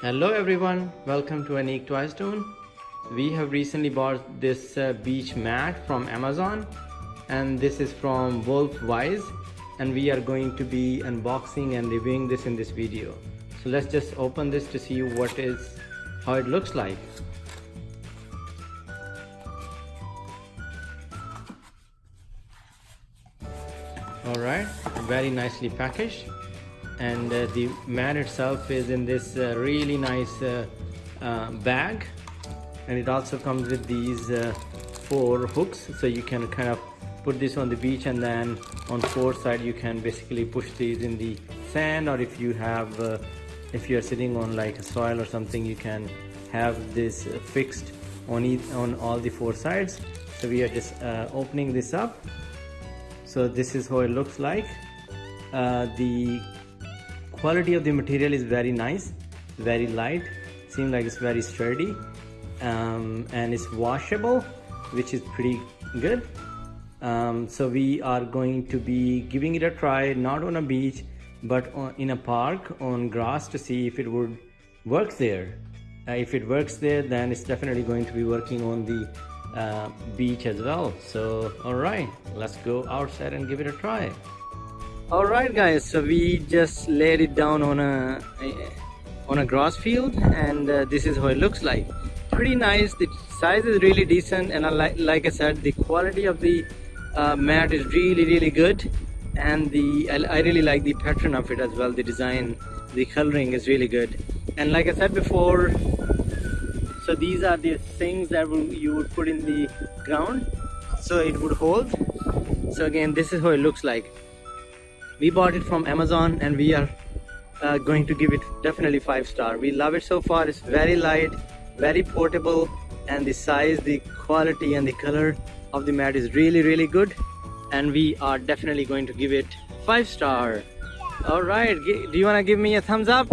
Hello everyone, welcome to Anik Toy Stone. We have recently bought this uh, beach mat from Amazon and this is from WolfWise and we are going to be unboxing and reviewing this in this video. So let's just open this to see what is, how it looks like. Alright, very nicely packaged and uh, the mat itself is in this uh, really nice uh, uh bag. And it also comes with these uh, four hooks. So you can kind of put this on the beach and then on four side you can basically push these in the sand. Or if you have uh, if you're sitting on like a soil or something you can have this fixed on each, on all the four sides. So we are just opening this up. So this is how it looks like. The quality of the material is very nice very light seems like it's very sturdy um, and it's washable which is pretty good. Um, so we are going to be giving it a try not on a beach but on, in a park on grass to see if it would work there. Uh, if it works there then it's definitely going to be working on the uh, beach as well. So all right let's go outside and give it a try all right guys so we just laid it down on a on a grass field and uh, this is how it looks like. Pretty nice. The size is really decent and I like I said the quality of the uh, mat is really really good and the I, I really like the pattern of it as well. The design the coloring is really good. And like I said before so these are the things that you would put in the ground so it would hold. So again this is how it looks like we bought it from amazon and we are uh, going to give it definitely five star. We love it so far. It's very light very portable and the size the quality and the color of the mat is really really good. And we are definitely going to give it five star. All right do you want to give me a thumbs up